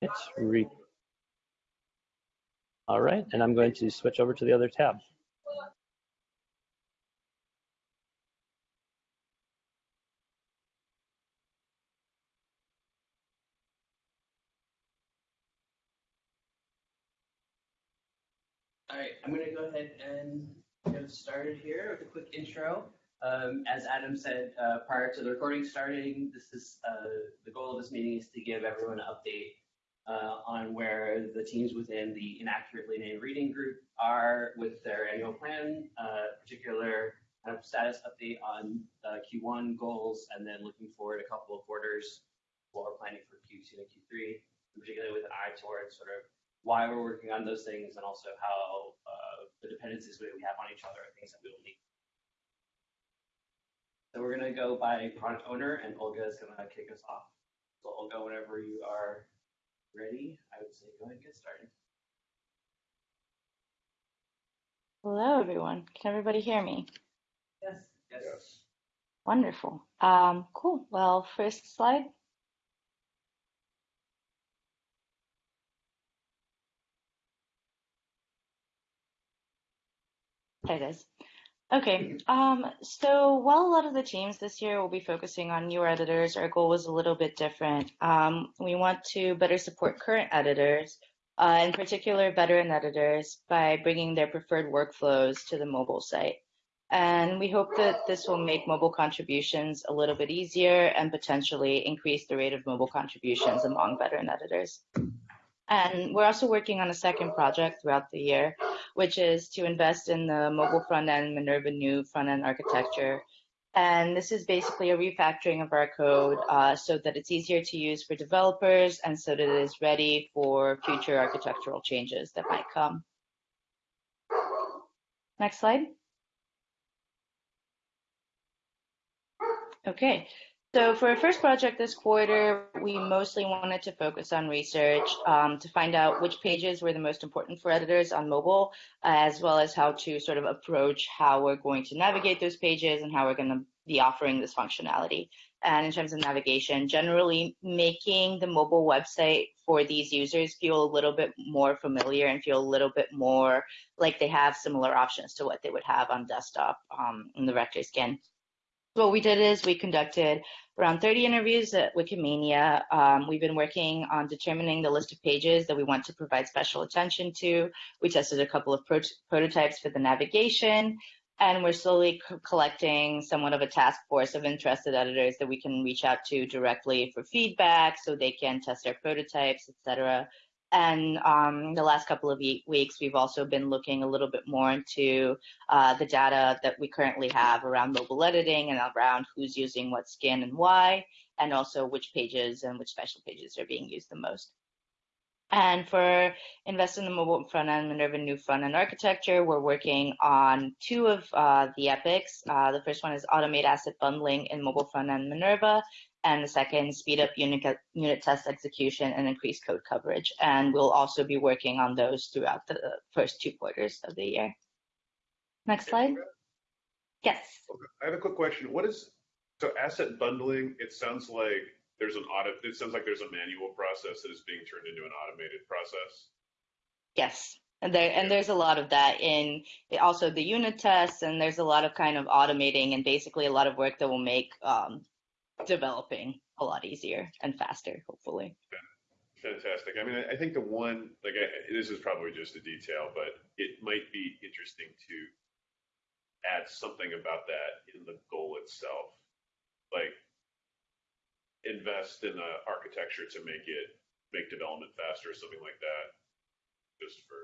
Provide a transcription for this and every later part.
It's re. All right, and I'm going to switch over to the other tab. All right, I'm gonna go ahead and get started here with a quick intro. Um, as Adam said uh, prior to the recording starting, this is uh, the goal of this meeting is to give everyone an update uh, on where the teams within the inaccurately named reading group are with their annual plan, uh, particular kind of status update on uh, Q1 goals, and then looking forward a couple of quarters while we're planning for Q2 and Q3, particularly with an eye towards sort of why we're working on those things and also how uh, the dependencies that we have on each other are things that we will need. So we're gonna go by product owner and Olga is gonna kick us off. So Olga, whenever you are ready, I would say go ahead and get started. Hello, everyone. Can everybody hear me? Yes. Yes. Wonderful. Um, cool. Well, first slide. There it is. Okay, um, so while a lot of the teams this year will be focusing on newer editors, our goal was a little bit different. Um, we want to better support current editors, uh, in particular veteran editors, by bringing their preferred workflows to the mobile site. And we hope that this will make mobile contributions a little bit easier and potentially increase the rate of mobile contributions among veteran editors. And we're also working on a second project throughout the year, which is to invest in the mobile front end Minerva new front end architecture. And this is basically a refactoring of our code uh, so that it's easier to use for developers and so that it is ready for future architectural changes that might come. Next slide. Okay, so for our first project this quarter, we mostly wanted to focus on research um, to find out which pages were the most important for editors on mobile, as well as how to sort of approach how we're going to navigate those pages and how we're going to be offering this functionality. And in terms of navigation, generally making the mobile website for these users feel a little bit more familiar and feel a little bit more like they have similar options to what they would have on desktop um, in the Vector skin what we did is we conducted around 30 interviews at Wikimania. Um, we've been working on determining the list of pages that we want to provide special attention to. We tested a couple of pro prototypes for the navigation, and we're slowly collecting somewhat of a task force of interested editors that we can reach out to directly for feedback so they can test their prototypes, etc. And um, the last couple of weeks, we've also been looking a little bit more into uh, the data that we currently have around mobile editing and around who's using what skin and why, and also which pages and which special pages are being used the most. And for Invest in the Mobile Front End Minerva New Front End Architecture, we're working on two of uh, the epics. Uh, the first one is Automate Asset Bundling in Mobile Front End Minerva, and the second, speed up unit, unit test execution and increase code coverage. And we'll also be working on those throughout the first two quarters of the year. Next slide. Yes. Okay. I have a quick question. What is, so asset bundling, it sounds like there's an audit, it sounds like there's a manual process that is being turned into an automated process. Yes. And there and there's a lot of that in also the unit tests, and there's a lot of kind of automating and basically a lot of work that will make um, developing a lot easier and faster, hopefully. Fantastic. I mean, I think the one, like, I, this is probably just a detail, but it might be interesting to add something about that in the goal itself. Like, invest in the architecture to make it make development faster, something like that. Just for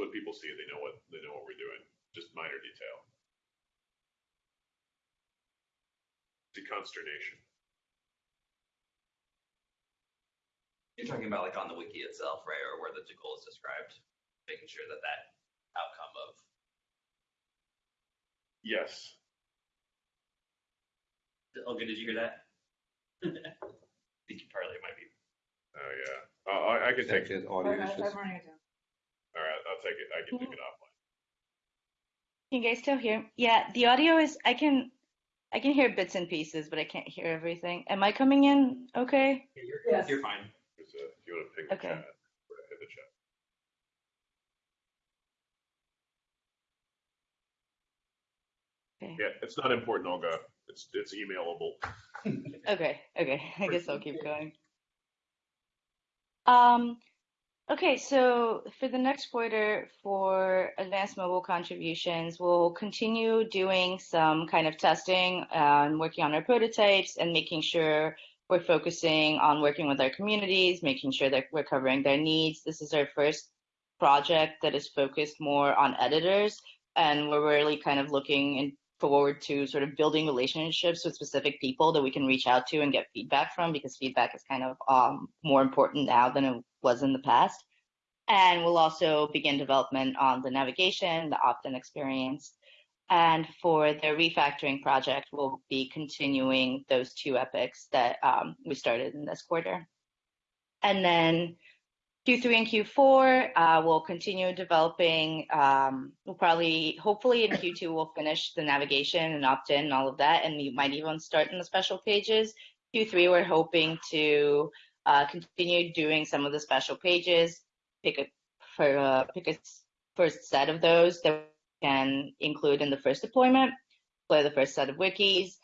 when people see it, they know what they know what we're doing. Just minor detail. The consternation. You're talking about like on the wiki itself, right, or where the goal is described, making sure that that outcome of. Yes. Olga, did you hear that? I think you partly might be. Oh yeah. Uh, I, I can take it. audio Okay, issues. I'm running it down. All right, I'll take it. I can take it offline. Can you guys still hear? Yeah, the audio is. I can. I can hear bits and pieces, but I can't hear everything. Am I coming in okay? You're, Yes. you're fine. Because, uh, if you your Okay. chat. In the chat. Okay. Yeah, it's not important, Olga. It's it's emailable. Okay, okay. I guess I'll keep going. Um, okay, so for the next quarter for advanced mobile contributions, we'll continue doing some kind of testing uh, and working on our prototypes and making sure we're focusing on working with our communities, making sure that we're covering their needs. This is our first project that is focused more on editors, and we're really kind of looking in forward to sort of building relationships with specific people that we can reach out to and get feedback from because feedback is kind of um, more important now than it was in the past. And we'll also begin development on the navigation, the opt-in experience. And for the refactoring project, we'll be continuing those two epics that um, we started in this quarter. And then Q3 and Q4, uh, we'll continue developing. Um, we'll probably, hopefully in Q2, we'll finish the navigation and opt-in and all of that, and we might even start in the special pages. Q3, we're hoping to uh, continue doing some of the special pages, pick a uh, first set of those that we can include in the first deployment, play the first set of wikis,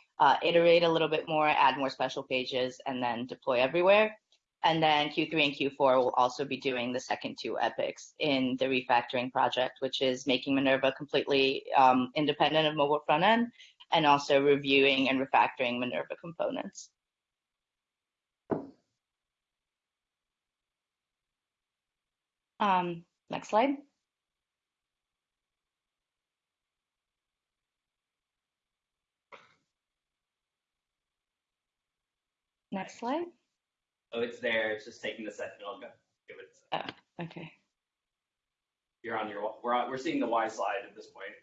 iterate a little bit more, add more special pages, and then deploy everywhere. And then Q3 and Q4 will also be doing the second two epics in the refactoring project, which is making Minerva completely um, independent of mobile front end and also reviewing and refactoring Minerva components. Um, next slide. Next slide. Oh, it's there. It's just taking a second. I'll go. Give it. a second. Okay. You're on your. We're on, we're seeing the Y slide at this point.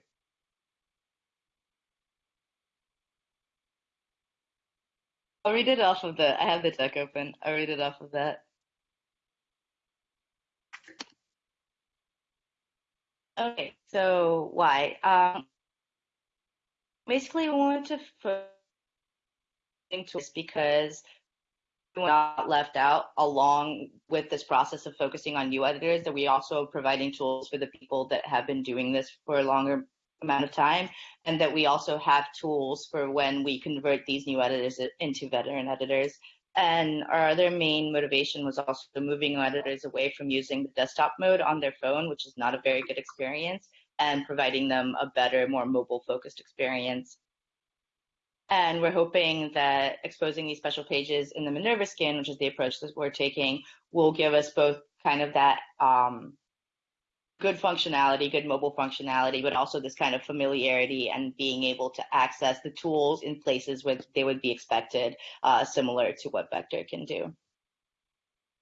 I'll read it off of the, I have the deck open. I'll read it off of that. Okay, so why? Um, basically, we wanted to focus into this because not left out along with this process of focusing on new editors, that we also are providing tools for the people that have been doing this for a longer amount of time, and that we also have tools for when we convert these new editors into veteran editors. And our other main motivation was also moving editors away from using the desktop mode on their phone, which is not a very good experience, and providing them a better, more mobile focused experience. And we're hoping that exposing these special pages in the Minerva skin, which is the approach that we're taking, will give us both kind of that um, good functionality, good mobile functionality, but also this kind of familiarity and being able to access the tools in places where they would be expected, uh, similar to what Vector can do.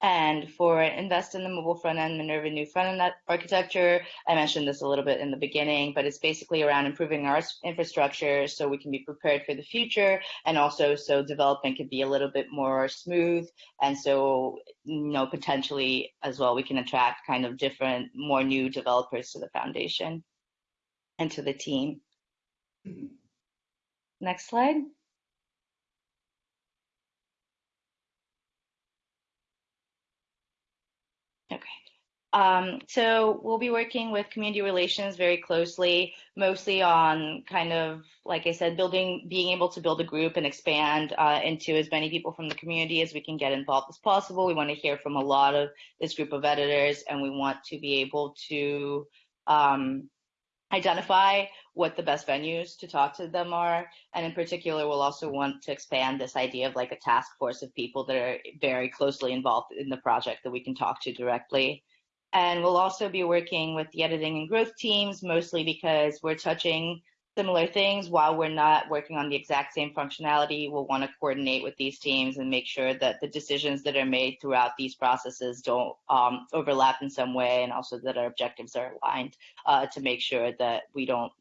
And for invest in the mobile front end, Minerva new front end architecture, I mentioned this a little bit in the beginning, but it's basically around improving our infrastructure so we can be prepared for the future and also so development can be a little bit more smooth. And so, you know, potentially as well, we can attract kind of different, more new developers to the foundation and to the team. Mm-hmm. Next slide. Okay. Um, so we'll be working with community relations very closely, mostly on kind of, like I said, building, being able to build a group and expand uh, into as many people from the community as we can get involved as possible. We want to hear from a lot of this group of editors, and we want to be able to um, identify what the best venues to talk to them are. And in particular, we'll also want to expand this idea of like a task force of people that are very closely involved in the project that we can talk to directly. And we'll also be working with the editing and growth teams, mostly because we're touching similar things while we're not working on the exact same functionality. We'll want to coordinate with these teams and make sure that the decisions that are made throughout these processes don't um, overlap in some way and also that our objectives are aligned uh, to make sure that we don't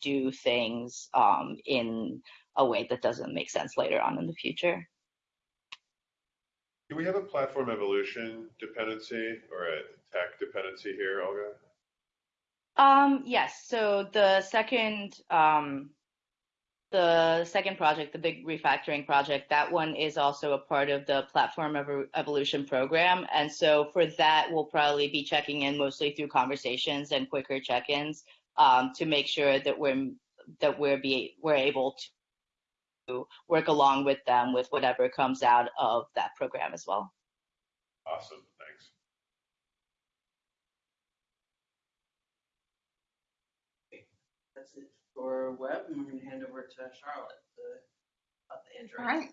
do things um, in a way that doesn't make sense later on in the future. Do we have a platform evolution dependency or a tech dependency here, Olga? Um, yes. So the second, um, the second project, the big refactoring project, that one is also a part of the platform Evo- evolution program. And so for that, we'll probably be checking in mostly through conversations and quicker check-ins um, to make sure that we're that we're be we're able to work along with them with whatever comes out of that program as well. Awesome, thanks. That's it for web, and we're gonna hand over to Charlotte to, about the Android. All right,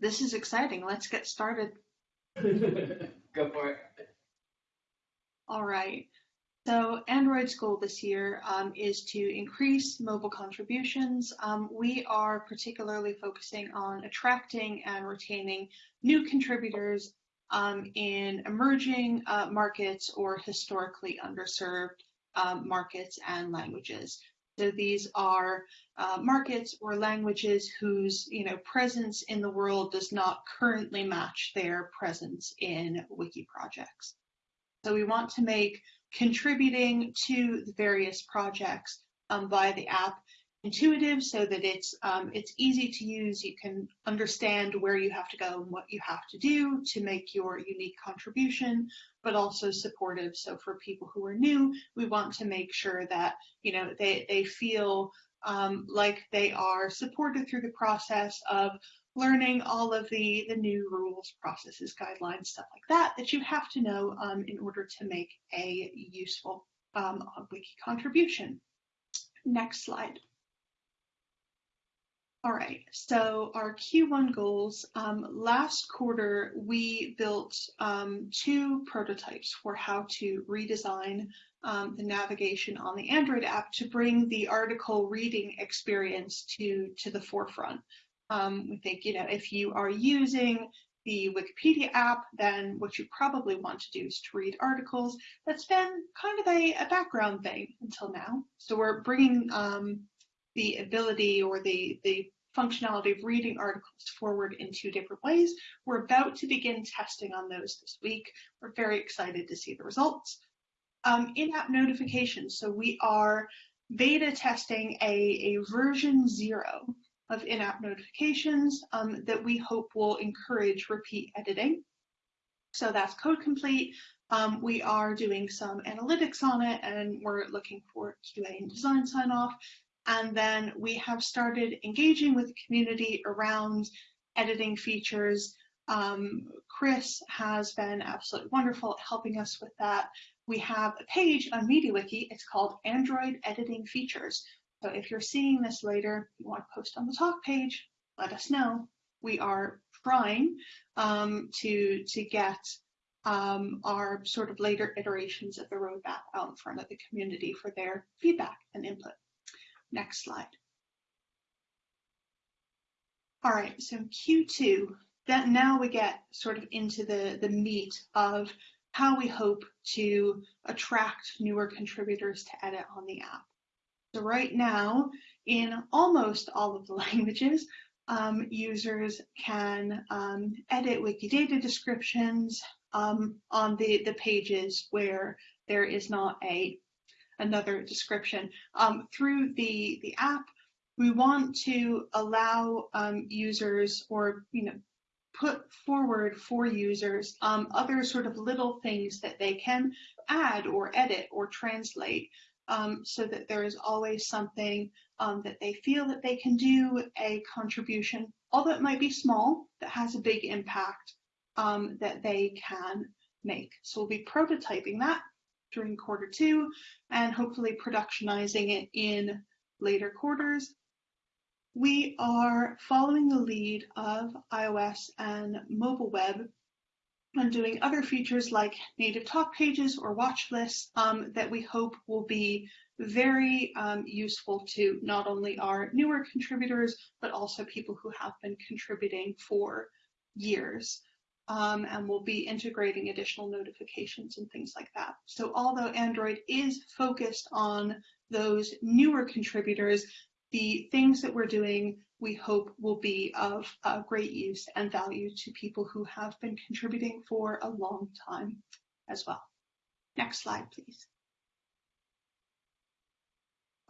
this is exciting. Let's get started. Go for it. All right. So Android's goal this year um, is to increase mobile contributions. Um, we are particularly focusing on attracting and retaining new contributors um, in emerging uh, markets or historically underserved um, markets and languages. So these are uh, markets or languages whose you know presence in the world does not currently match their presence in wiki projects. So we want to make contributing to the various projects um, via the app intuitive so that it's um, it's easy to use. You can understand where you have to go and what you have to do to make your unique contribution, but also supportive. So for people who are new, we want to make sure that you know they they feel um, like they are supported through the process of learning all of the, the new rules, processes, guidelines, stuff like that, that you have to know um, in order to make a useful um, wiki contribution. Next slide. All right, so our Q1 goals. Um, last quarter, we built um, two prototypes for how to redesign um, the navigation on the Android app to bring the article reading experience to, to the forefront. Um, we think, you know, if you are using the Wikipedia app, then what you probably want to do is to read articles. That's been kind of a, a background thing until now. So we're bringing um, the ability or the, the functionality of reading articles forward in two different ways. We're about to begin testing on those this week. We're very excited to see the results. Um, in-app notifications. So we are beta testing a, a version zero of in-app notifications um, that we hope will encourage repeat editing. So that's code complete. Um, we are doing some analytics on it and we're looking for QA and design sign off. And then we have started engaging with the community around editing features. Um, Chris has been absolutely wonderful at helping us with that. We have a page on MediaWiki. It's called Android Editing Features. So if you're seeing this later, you want to post on the talk page, let us know. We are trying um, to to get um, our sort of later iterations of the roadmap out in front of the community for their feedback and input. Next slide. All right, so Q2, that now we get sort of into the, the meat of how we hope to attract newer contributors to edit on the app. So right now, in almost all of the languages, um, users can um, edit Wikidata descriptions um, on the, the pages where there is not a another description. Um, through the, the app, we want to allow um, users or, you know, put forward for users um, other sort of little things that they can add or edit or translate um, so that there is always something um, that they feel that they can do a contribution, although it might be small, that has a big impact um, that they can make. So we'll be prototyping that during quarter two and hopefully productionizing it in later quarters. We are following the lead of iOS and mobile web and doing other features like native talk pages or watch lists um, that we hope will be very um, useful to not only our newer contributors, but also people who have been contributing for years. Um, and we'll be integrating additional notifications and things like that. So although Android is focused on those newer contributors, the things that we're doing we hope will be of uh, great use and value to people who have been contributing for a long time as well. Next slide, please.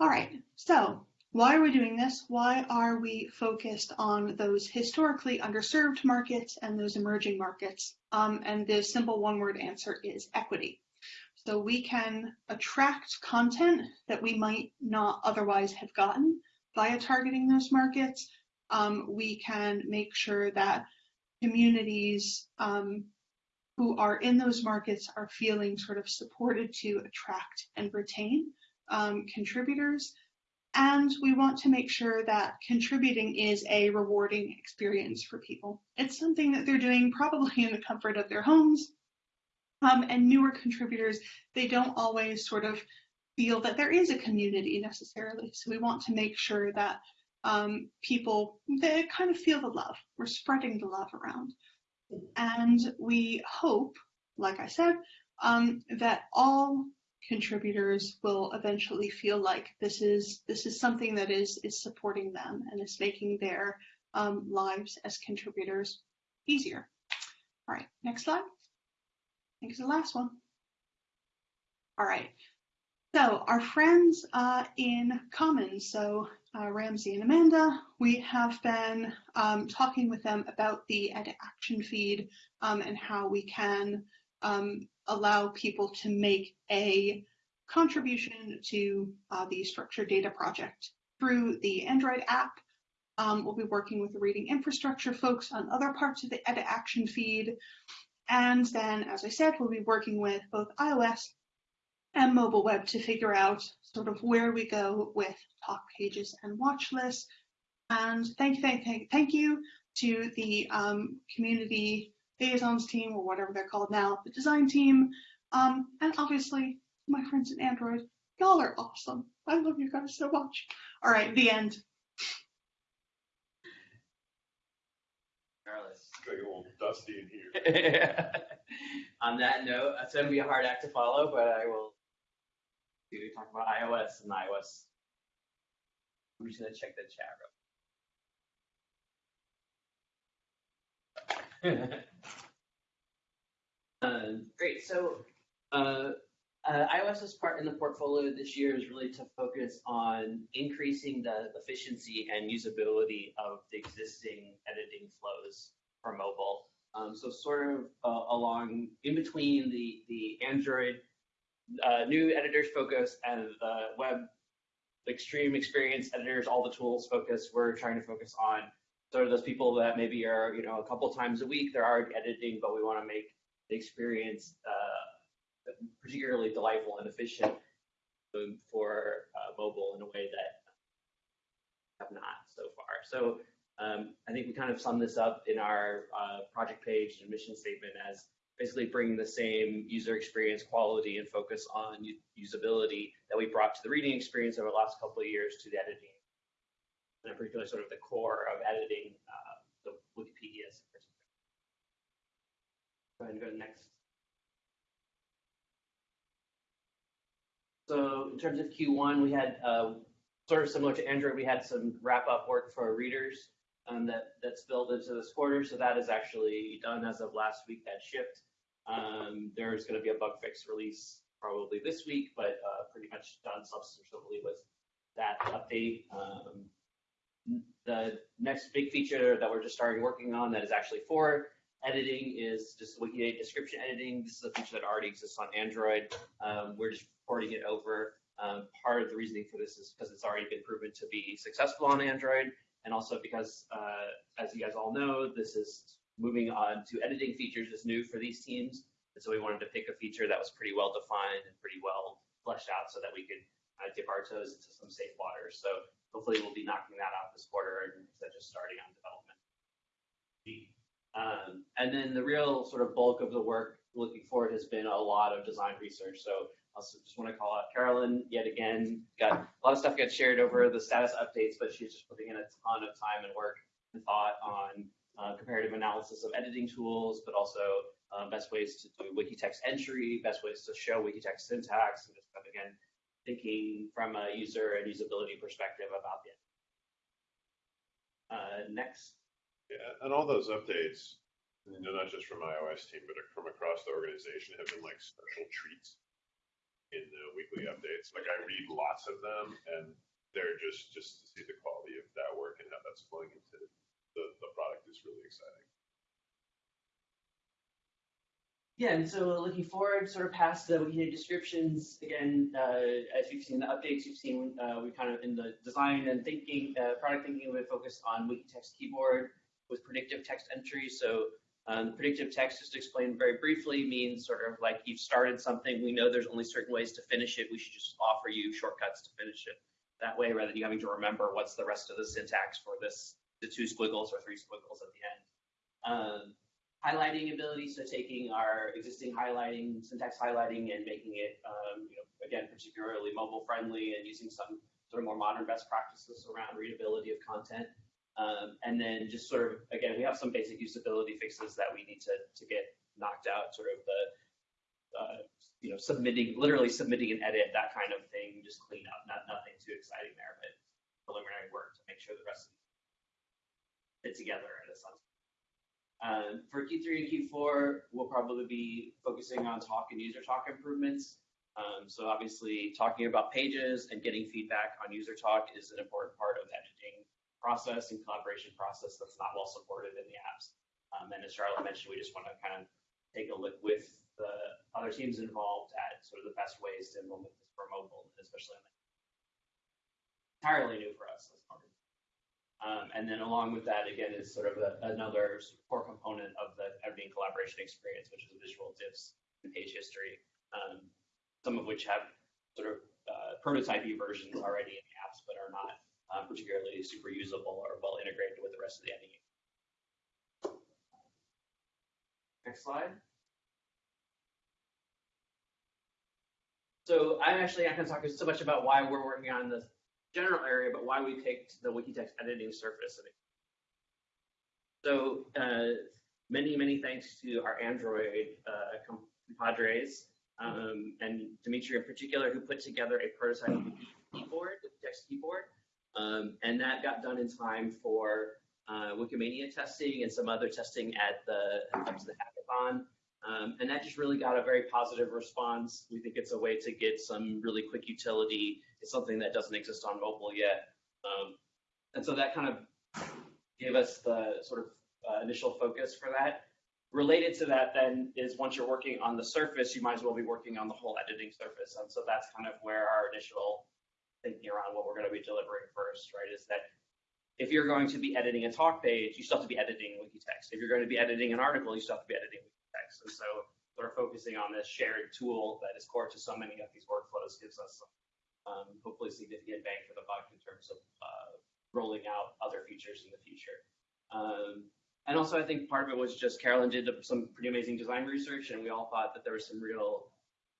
All right, so why are we doing this? Why are we focused on those historically underserved markets and those emerging markets? Um, and the simple one word answer is equity. So we can attract content that we might not otherwise have gotten via targeting those markets. Um, we can make sure that communities um, who are in those markets are feeling sort of supported to attract and retain um, contributors. And we want to make sure that contributing is a rewarding experience for people. It's something that they're doing probably in the comfort of their homes. Um, and newer contributors, they don't always sort of feel that there is a community necessarily. So we want to make sure that um, people they kind of feel the love. We're spreading the love around. And we hope, like I said, um, that all contributors will eventually feel like this is this is something that is is supporting them and is making their um, lives as contributors easier. All right, next slide. I think it's the last one. All right. So our friends uh, in Commons, so uh, Ramsey and Amanda, we have been um, talking with them about the edit action feed um, and how we can um, allow people to make a contribution to uh, the structured data project through the Android app. Um, we'll be working with the reading infrastructure folks on other parts of the edit action feed. And then, as I said, we'll be working with both iOS and mobile web to figure out sort of where we go with talk pages and watch lists. And thank you, thank, thank, thank you to the um, community liaisons team or whatever they're called now, the design team, um, and obviously my friends in Android. Y'all are awesome. I love you guys so much. All right, the end. Carlos. It's like a little dusty in here. On that note, it's going to be a hard act to follow, but I will do talk about iOS and iOS. I'm just to check the chat room. Um, great. So, uh, uh, iOS's part in the portfolio this year is really to focus on increasing the efficiency and usability of the existing editing flows for mobile. Um, so sort of uh, along in between the the Android uh, new editors focus and the web extreme experience editors, all the tools focus. We're trying to focus on sort of those people that maybe are you know a couple times a week they're already editing, but we want to make the experience uh, particularly delightful and efficient for uh, mobile in a way that have not so far. So um, I think we kind of sum this up in our uh, project page and mission statement as basically bringing the same user experience quality and focus on usability that we brought to the reading experience over the last couple of years to the editing, and in particular sort of the core of editing uh, the Wikipedia. Go ahead and go to next. So in terms of Q1, we had uh, sort of similar to Android, we had some wrap up work for our readers um, that that's built into this quarter. So that is actually done as of last week. That shipped. Um, there's going to be a bug fix release probably this week, but uh, pretty much done substantially with that update. Um, the next big feature that we're just starting working on that is actually for editing is just Wikidata description editing. This is a feature that already exists on Android. Um, we're just porting it over. Um, part of the reasoning for this is because it's already been proven to be successful on Android, and also because, uh, as you guys all know, this is moving on to editing features is new for these teams. And so we wanted to pick a feature that was pretty well defined and pretty well fleshed out so that we could uh, dip our toes into some safe waters. So hopefully we'll be knocking that out this quarter instead of just starting on development. Um, and then the real sort of bulk of the work looking forward has been a lot of design research. So I also just want to call out Carolyn yet again. Got a lot of stuff gets shared over the status updates, but she's just putting in a ton of time and work and thought on uh, comparative analysis of editing tools, but also uh, best ways to do Wikitext entry, best ways to show Wikitext syntax, and just kind of again thinking from a user and usability perspective about the. Uh, next. Yeah, and all those updates, you know, not just from iOS team, but from across the organization, have been like special treats in the weekly updates. Like I read lots of them, and they're just, just to see the quality of that work and how that's flowing into the, the product is really exciting. Yeah, and so looking forward, sort of past the Wiki descriptions, again, uh, as you've seen the updates, you've seen, uh, we kind of in the design and thinking, uh, product thinking, we focused on Wiki text keyboard with predictive text entry. So um, predictive text, just to explain very briefly, means sort of like you've started something, we know there's only certain ways to finish it, we should just offer you shortcuts to finish it that way, rather than you having to remember what's the rest of the syntax for this, the two squiggles or three squiggles at the end. Um, highlighting ability, so taking our existing highlighting, syntax highlighting and making it, um, you know, again, particularly mobile friendly and using some sort of more modern best practices around readability of content. Um, and then just sort of, again, we have some basic usability fixes that we need to, to get knocked out, sort of the, uh, you know, submitting, literally submitting an edit, that kind of thing, just clean up, not, nothing too exciting there, but preliminary work to make sure the rest fit together in a sense. Um, for Q3 and Q4, we'll probably be focusing on talk and user talk improvements. Um, so obviously talking about pages and getting feedback on user talk is an important part of the editing process and collaboration process that's not well supported in the apps. Um, and as Charlotte mentioned, we just want to kind of take a look with the other teams involved at sort of the best ways to implement this for mobile, especially on the entirely new for us. Um, and then along with that, again, is sort of a, another core component of the editing collaboration experience, which is visual diffs and page history, um, some of which have sort of uh, prototype versions already in the apps, but are not uh, particularly super usable or well integrated with the rest of the editing. Next slide. So I'm actually not going to talk so much about why we're working on this general area, but why we picked the Wikitext editing surface. So uh, many, many thanks to our Android uh, compadres um, and Dimitri in particular, who put together a prototype keyboard, text keyboard, um, and that got done in time for uh, Wikimania testing and some other testing at the, the hackathon. Um, and that just really got a very positive response. We think it's a way to get some really quick utility. It's something that doesn't exist on mobile yet. Um, and so that kind of gave us the sort of uh, initial focus for that. Related to that then is once you're working on the surface, you might as well be working on the whole editing surface. And so that's kind of where our initial thinking around what we're going to be delivering first, right, is that if you're going to be editing a talk page, you still have to be editing Wikitext. If you're going to be editing an article, you still have to be editing Wikitext. And so sort of focusing on this shared tool that is core to so many of these workflows gives us some, hopefully significant bang for the buck in terms of uh, rolling out other features in the future. Um, and also, I think part of it was just Carolyn did some pretty amazing design research, and we all thought that there were some real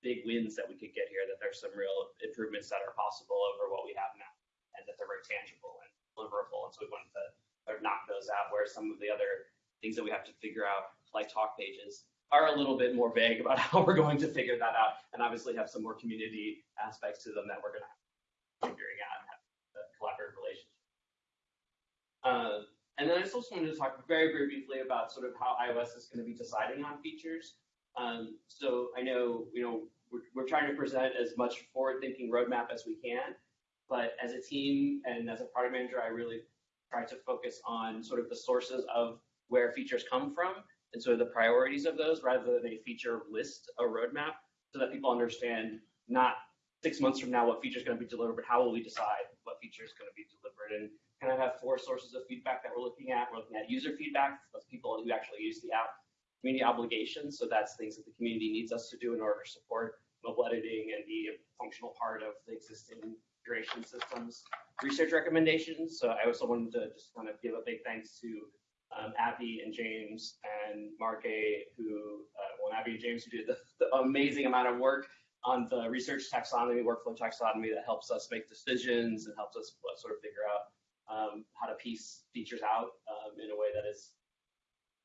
big wins that we could get here, that there's some real improvements that are possible over what we have now, and that they're very tangible and deliverable. And so we wanted to sort of knock those out, where some of the other things that we have to figure out, like talk pages, are a little bit more vague about how we're going to figure that out, and obviously have some more community aspects to them that we're going to figuring out and have a collaborative relationship. Uh, and then I just also wanted to talk very, very briefly about sort of how iOS is going to be deciding on features. Um, so I know, you know, we're, we're trying to present as much forward-thinking roadmap as we can, but as a team and as a product manager, I really try to focus on sort of the sources of where features come from and of the priorities of those rather than a feature list, a roadmap, so that people understand not six months from now what feature is going to be delivered, but how will we decide what feature is going to be delivered. And kind of have four sources of feedback that we're looking at. We're looking at user feedback, that's people who actually use the app, community obligations, so that's things that the community needs us to do in order to support mobile editing and be a functional part of the existing curation systems. Research recommendations, so I also wanted to just kind of give a big thanks to um, Abby and James and Mark A, who, uh, well, Abby and James, who did the, the amazing amount of work on the research taxonomy, workflow taxonomy that helps us make decisions and helps us sort of figure out um, how to piece features out um, in a way that is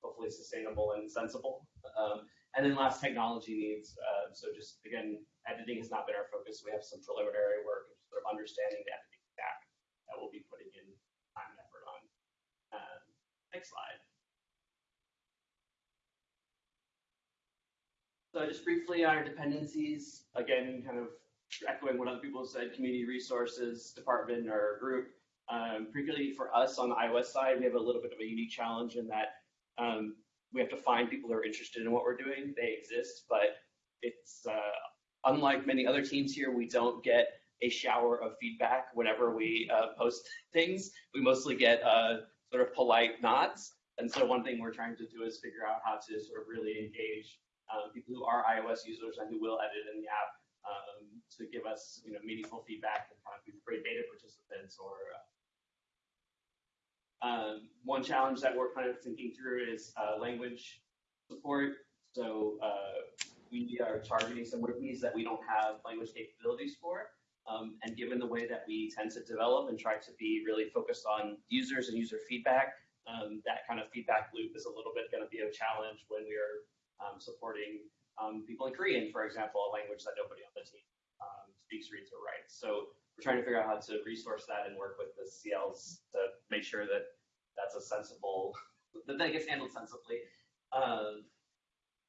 hopefully sustainable and sensible. Um, and then last, technology needs. Uh, so just again, editing has not been our focus. We have some preliminary work sort of understanding the editing stack that we'll be putting in time and effort on. Um, next slide. So just briefly on our dependencies, again, kind of echoing what other people said, community resources department or group. Um, particularly for us on the iOS side, we have a little bit of a unique challenge in that um, we have to find people who are interested in what we're doing. They exist, but it's uh, unlike many other teams here, we don't get a shower of feedback whenever we uh, post things. We mostly get uh, sort of polite nods. And so one thing we're trying to do is figure out how to sort of really engage um, people who are iOS users and who will edit in the app um, to give us, you know, meaningful feedback and kind of be great beta participants or. Uh, um, one challenge that we're kind of thinking through is uh, language support. So uh, we are targeting some wikis that we don't have language capabilities for. Um, and given the way that we tend to develop and try to be really focused on users and user feedback, um, that kind of feedback loop is a little bit going to be a challenge when we are um, supporting um, people in Korean, for example, a language that nobody on the team um, speaks, reads, or writes. So we're trying to figure out how to resource that and work with the CLs to make sure that that's a sensible, that that gets handled sensibly. Um,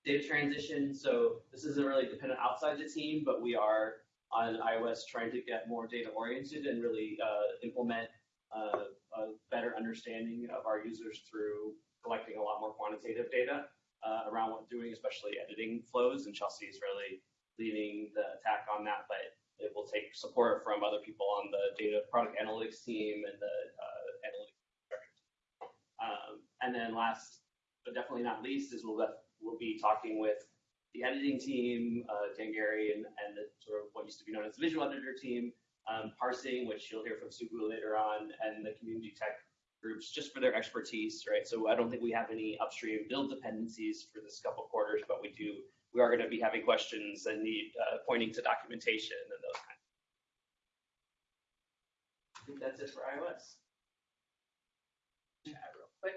data transition, so this isn't really dependent outside the team, but we are on iOS trying to get more data oriented and really uh, implement uh, a better understanding of our users through collecting a lot more quantitative data uh, around what doing, especially editing flows. And Chelsea is really leading the attack on that, but it will take support from other people on the data product analytics team and the uh, analytics. Um, and then last, but definitely not least, is we'll, we'll be talking with the editing team, uh, Dan Garry, and, and the sort of what used to be known as the visual editor team, um, parsing, which you'll hear from Subu later on, and the community tech groups just for their expertise, right? So I don't think we have any upstream build dependencies for this couple quarters, but we do, we are going to be having questions and need uh, pointing to documentation and those kinds. I think that's it for iOS. Chat real quick.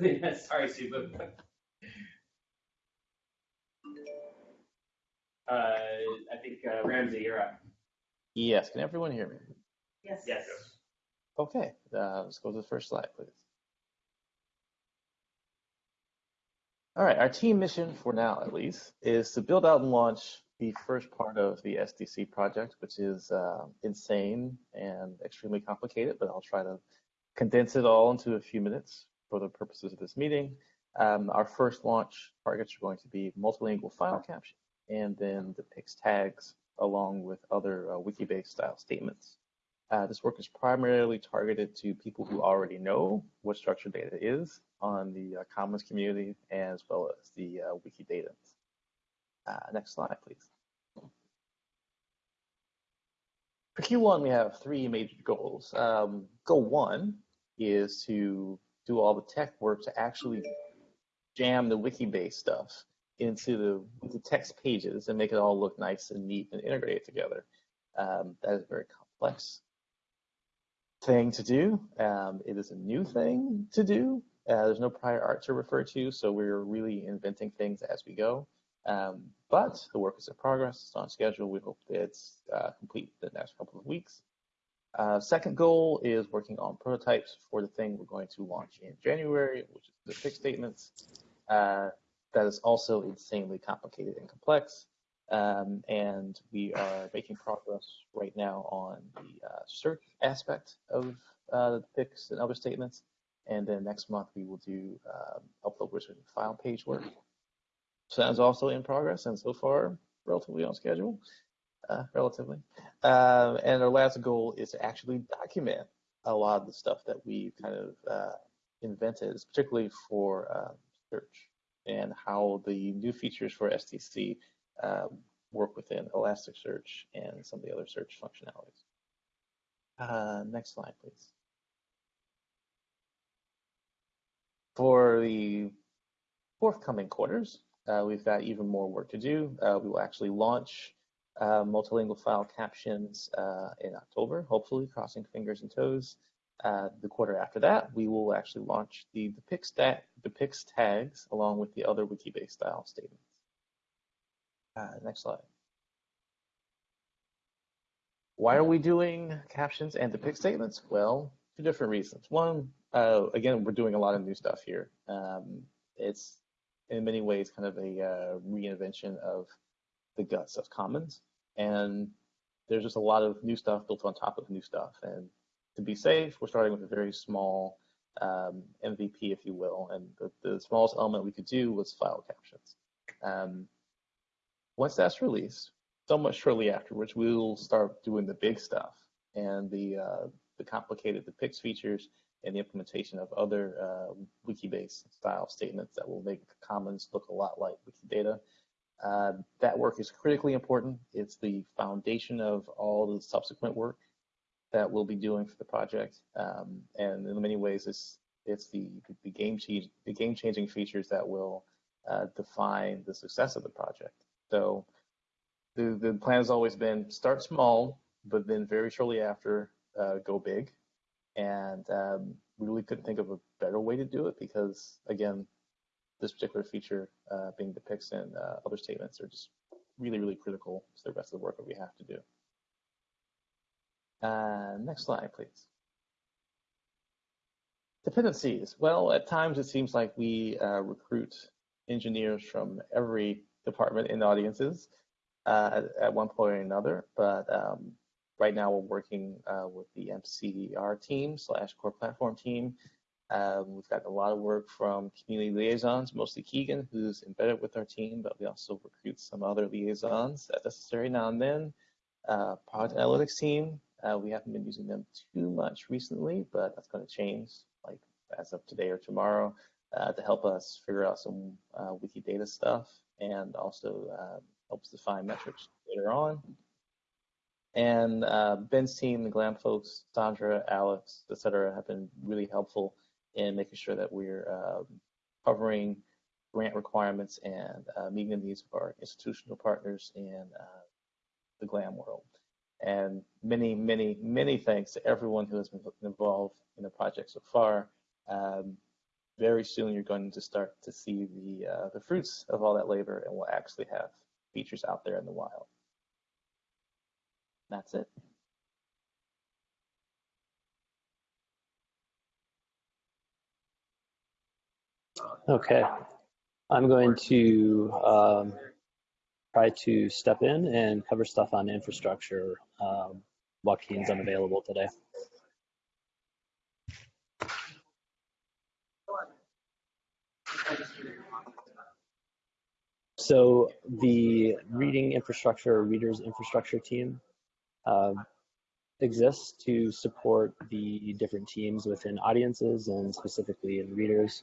yeah, sorry, Subu. Uh, I think uh, Ramsey, you're up. Yes, can everyone hear me? Yes. Yes. Okay, uh, let's go to the first slide, please. All right, our team mission for now, at least, is to build out and launch the first part of the SDC project, which is uh, insane and extremely complicated, but I'll try to condense it all into a few minutes for the purposes of this meeting. Um, our first launch targets are going to be multilingual file caption and then the depicts tags along with other uh, Wikibase style statements. Uh, this work is primarily targeted to people who already know what structured data is on the uh, Commons community as well as the uh, Wikidata. Uh, next slide, please. For Q1, we have three major goals. Um, goal one is to do all the tech work to actually jam the Wikibase stuff into the, text pages and make it all look nice and neat and integrated together. Um, that is a very complex thing to do. Um, it is a new thing to do. Uh, there's no prior art to refer to, so we're really inventing things as we go. Um, but the work is in progress. It's on schedule. We hope it's uh, complete the next couple of weeks. Uh, second goal is working on prototypes for the thing we're going to launch in January, which is the depicts statements. Uh, that is also insanely complicated and complex. Um, and we are making progress right now on the uh, search aspect of uh, the depicts and other statements. And then next month we will do um, upload wizard file page work. So that is also in progress and so far relatively on schedule, uh, relatively. Um, and our last goal is to actually document a lot of the stuff that we kind of invented, particularly for uh, search and how the new features for SDC um, work within Elasticsearch and some of the other search functionalities. Uh, next slide, please. For the forthcoming quarters, uh, we've got even more work to do. Uh, we will actually launch uh, multilingual file captions uh, in October, hopefully, crossing fingers and toes. Uh, the quarter after that, we will actually launch the, depicts, the depicts tags along with the other Wikibase style statements. Uh, next slide. Why are we doing captions and depicts statements? Well, two different reasons. One, uh, again, we're doing a lot of new stuff here. Um, it's in many ways kind of a uh, reinvention of the guts of Commons, and there's just a lot of new stuff built on top of new stuff. And to be safe, we're starting with a very small um, MVP, if you will, and the, the smallest element we could do was file captions. Um, once that's released, somewhat shortly afterwards, we'll start doing the big stuff and the uh, the complicated the depicts features and the implementation of other uh, Wikibase style statements that will make Commons look a lot like Wikidata. Uh, that work is critically important. It's the foundation of all the subsequent work that we'll be doing for the project, um, and in many ways, it's it's the the game change the game changing features that will uh, define the success of the project. So the the plan has always been start small, but then very shortly after uh, go big. And um, we really couldn't think of a better way to do it because, again, this particular feature uh, being depicts and uh, other statements are just really, really critical to the rest of the work that we have to do. Uh, next slide, please. Dependencies. Well, at times it seems like we uh, recruit engineers from every department in audiences uh, at, at, one point or another, but um, right now we're working uh, with the MCR team slash core platform team. Um, we've got a lot of work from community liaisons, mostly Keegan, who's embedded with our team, but we also recruit some other liaisons as necessary now and then. Uh, product analytics team, uh, we haven't been using them too much recently, but that's going to change like as of today or tomorrow uh, to help us figure out some uh, Wikidata stuff and also uh, helps define metrics later on. And uh, Ben's team, the Glam folks, Sandra, Alex, et cetera, have been really helpful in making sure that we're um, covering grant requirements and uh, meeting the needs of our institutional partners in uh, the Glam world. And many, many, many thanks to everyone who has been involved in the project so far. Um, very soon you're going to start to see the uh, the fruits of all that labor and we'll actually have features out there in the wild. That's it. Okay. I'm going to um, try to step in and cover stuff on infrastructure. Um, Joaquin's unavailable today. So the reading infrastructure, readers infrastructure team uh, exists to support the different teams within audiences and specifically in readers.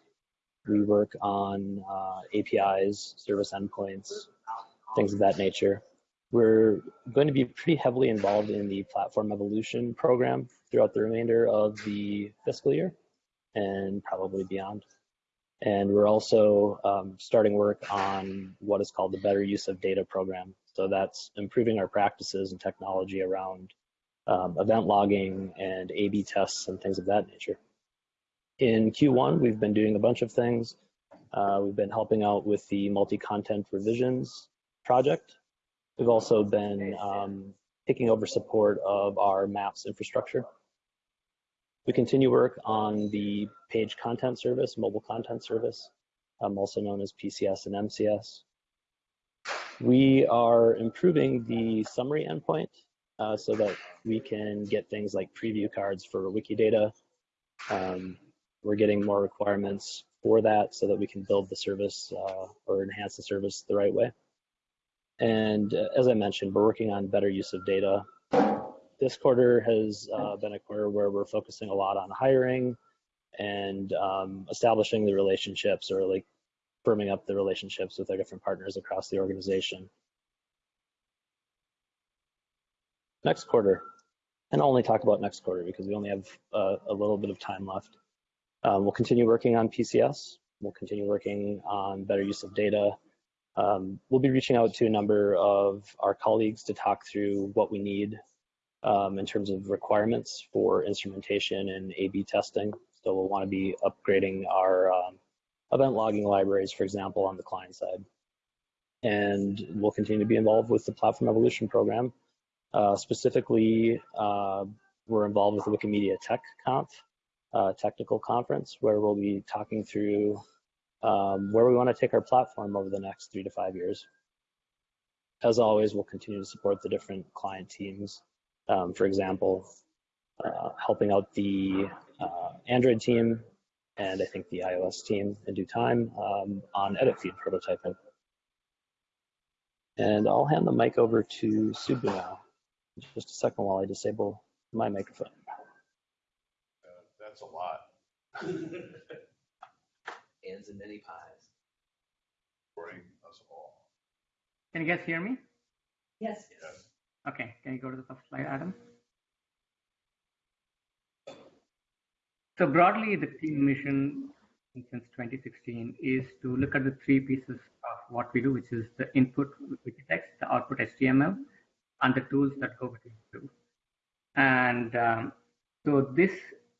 We work on uh, APIs, service endpoints, things of that nature. We're going to be pretty heavily involved in the platform evolution program throughout the remainder of the fiscal year and probably beyond. And we're also um, starting work on what is called the Better Use of Data program. So that's improving our practices and technology around um, event logging and A-B tests and things of that nature. In Q1, we've been doing a bunch of things. Uh, we've been helping out with the multi-content revisions project. We've also been um, taking over support of our maps infrastructure. We continue work on the page content service, mobile content service, um, also known as PCS and MCS. We are improving the summary endpoint uh, so that we can get things like preview cards for Wikidata. Um, we're getting more requirements for that so that we can build the service uh, or enhance the service the right way. And uh, as I mentioned, we're working on better use of data this quarter has uh, been a quarter where we're focusing a lot on hiring and um, establishing the relationships or like firming up the relationships with our different partners across the organization. Next quarter, and I'll only talk about next quarter because we only have uh, a little bit of time left. Um, we'll continue working on PCS. We'll continue working on better use of data. Um, we'll be reaching out to a number of our colleagues to talk through what we need um, in terms of requirements for instrumentation and A-B testing. So we'll want to be upgrading our um, event logging libraries, for example, on the client side. And we'll continue to be involved with the Platform Evolution program. Uh, specifically, uh, we're involved with the Wikimedia Tech Conf, uh, technical conference, where we'll be talking through um, where we want to take our platform over the next three to five years. as always, we'll continue to support the different client teams. Um, for example, uh, helping out the uh, Android team and I think the iOS team in due time um, on edit feed prototyping. And I'll hand the mic over to Subbu now. Just a second while I disable my microphone. Uh, That's a lot. Hands in many pies. Supporting us all. Can you guys hear me? Yes. Yes. Okay, can you go to the first slide, Adam? So broadly, the team mission since 2016 is to look at the three pieces of what we do, which is the input Wikitext, the output HTML, and the tools that go between the two. And um, so this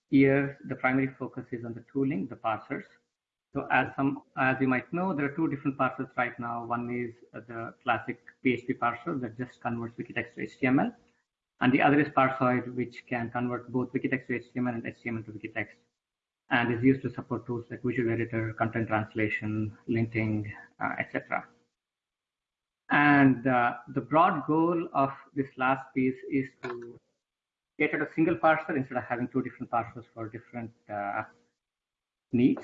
year, the primary focus is on the tooling, the parsers. So as some, as you might know, there are two different parsers right now. One is uh, the classic PHP parser that just converts Wikitext to HTML. And the other is Parsoid, which can convert both Wikitext to HTML and HTML to Wikitext, and is used to support tools like Visual Editor, content translation, linting, uh, etc. And uh, the broad goal of this last piece is to get at a single parser instead of having two different parsers for different uh, needs.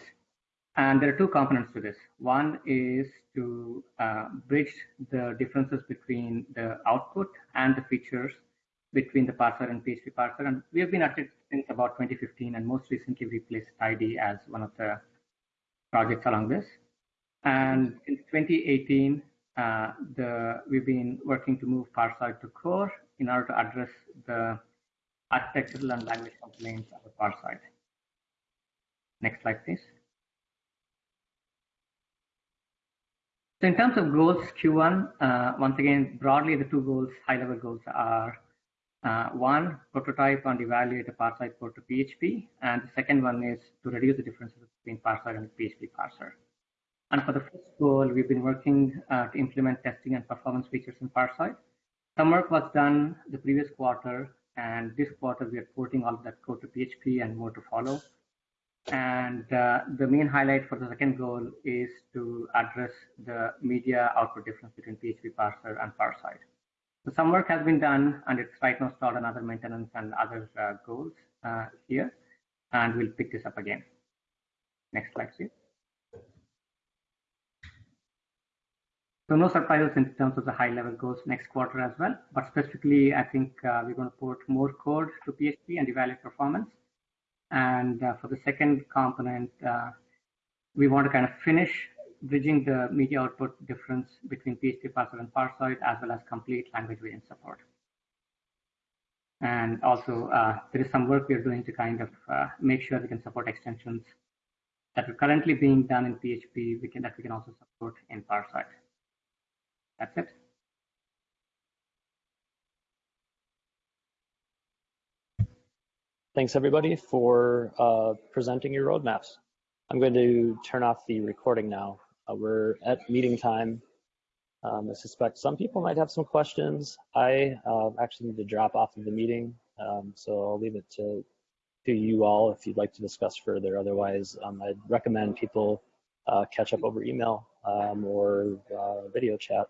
And there are two components to this. One is to uh, bridge the differences between the output and the features between the Parsoid and PHP parser. And we have been at it since about 2015, and most recently we placed Tidy as one of the projects along this. And in 2018, uh, the, we've been working to move Parsoid to core in order to address the architectural and language complaints of the Parsoid. Next slide, please. So in terms of goals, Q1, uh, once again, broadly, the two goals, high-level goals are uh, one, prototype and evaluate a parser code to PHP, and the second one is to reduce the differences between Parsoid and PHP parser. And for the first goal, we've been working uh, to implement testing and performance features in Parsoid. Some work was done the previous quarter, and this quarter we are porting all of that code to PHP and more to follow. And uh, the main highlight for the second goal is to address the media output difference between PHP parser and Parsoid. So some work has been done, and it's right now stored on other maintenance and other uh, goals uh, here, and we'll pick this up again. Next slide, please. So no surprises in terms of the high level goals next quarter as well, but specifically, I think uh, we're going to port more code to PHP and evaluate performance. And uh, for the second component, uh, we want to kind of finish bridging the media output difference between PHP parser and Parsoid, as well as complete language variant support. And also, uh, there is some work we are doing to kind of uh, make sure we can support extensions that are currently being done in PHP, we can, that we can also support in Parsoid. That's it. Thanks everybody for uh, presenting your roadmaps. I'm going to turn off the recording now. Uh, we're at meeting time. Um, I suspect some people might have some questions. I uh, actually need to drop off of the meeting, um, so I'll leave it to, to you all if you'd like to discuss further. Otherwise, um, I'd recommend people uh, catch up over email um, or uh, video chat.